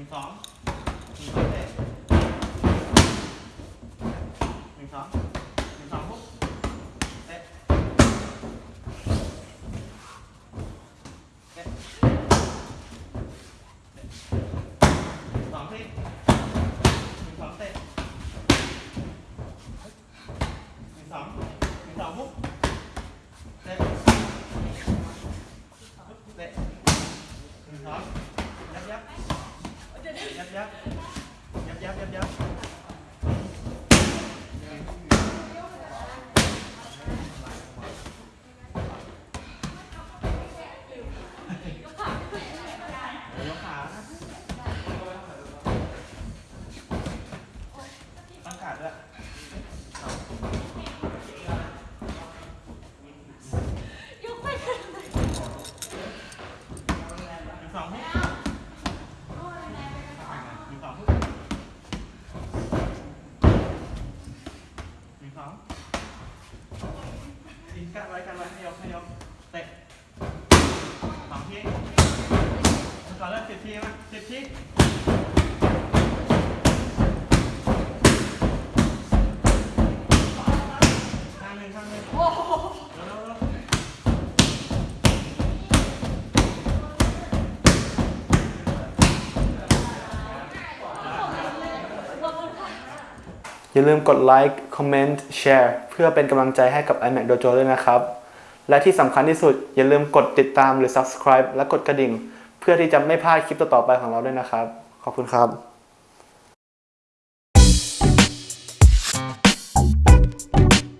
mình xóm mình xóm để mình xóm mình xóm hút đấy đấy xóm thêm mình xóm tệ mình xóm mình xóm hút đấy giáp giáp giáp giáp giáp giáp สองอินกันไว้กันไว้ให้ยกให้ยกเตะสองทีก่อนเริ่มสิบทีมาสิบทีอย่าลืมกดไลค์คอมเมนต์แชร์เพื่อเป็นกำลังใจให้กับ iMac Dojo ด้วยนะครับ และที่สำคัญที่สุด อย่าลืมกดติดตามหรือ subscribe และกดกระดิ่ง เพื่อที่จะไม่พลาดคลิปต่อๆไปของเราด้วยนะครับ ขอบคุณครับ